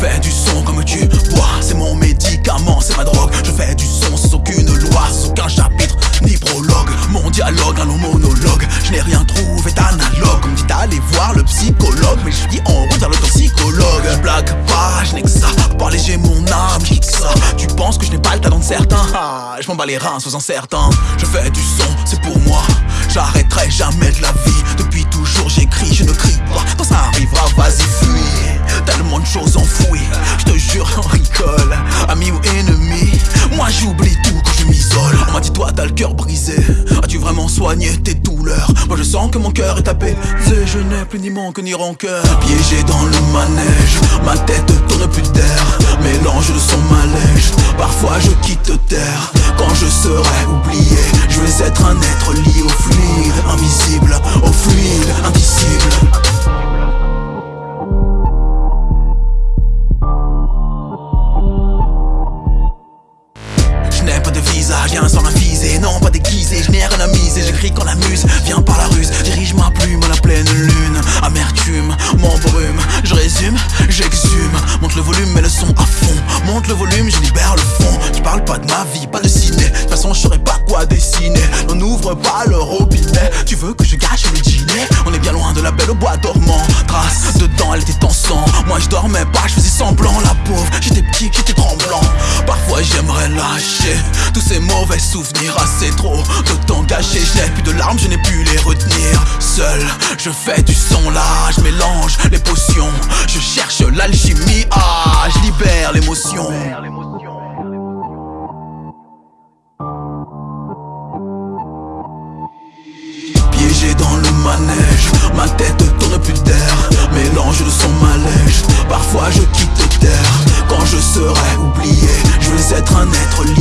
fais du son comme tu bois C'est mon médicament, c'est ma drogue. Je fais du son sans aucune loi, sans aucun chapitre Ni prologue, mon dialogue, un long monologue. Je n'ai rien trouvé d'analogue. On me dit d'aller voir le psychologue. Mais je dis en route vers l'autoxicologue Je blague pas, je n'ai que ça. Parler j'ai mon âme, j'ai que ça. Tu penses que je n'ai pas le talent de certains? Ah, Je m'en bats les reins, sois certain. Je fais du son, c'est pour moi. J'arrêterai jamais de la vie. Depuis toujours j'écris, je ne toi, t'as le cœur brisé. As-tu vraiment soigné tes douleurs? Moi, je sens que mon cœur est tapé. Je n'ai plus ni manque ni rancœur. Piégé dans le manège, ma tête tourne plus d'air. Mélange de son malaise. Parfois, je quitte terre. Quand je serai oublié, je vais être un être lié au fluide, invisible, au fluide, indicible. Je non pas déguisé, je n'ai rien à miser, j'écris quand la muse vient par la ruse, dirige ma plume à la pleine lune, amertume, m'embrume, je résume, j'exhume, monte le volume et le son à fond, monte le volume, je libère le fond, tu parles pas de ma vie, pas de ciné, de toute façon je saurais pas quoi dessiner, on n'ouvre pas le robinet, tu veux que je gâche le dîner, on est bien loin de la belle au bois dormant, trace dedans elle était en sang, moi je dormais pas, je faisais semblant, la pauvre, j'étais petit, j'étais tous ces mauvais souvenirs, assez trop de temps gâché, je n'ai plus de larmes, je n'ai pu les retenir, seul, je fais du son là, je mélange les potions, je cherche l'alchimie, ah, je libère l'émotion. Piégé dans le manège, ma tête être un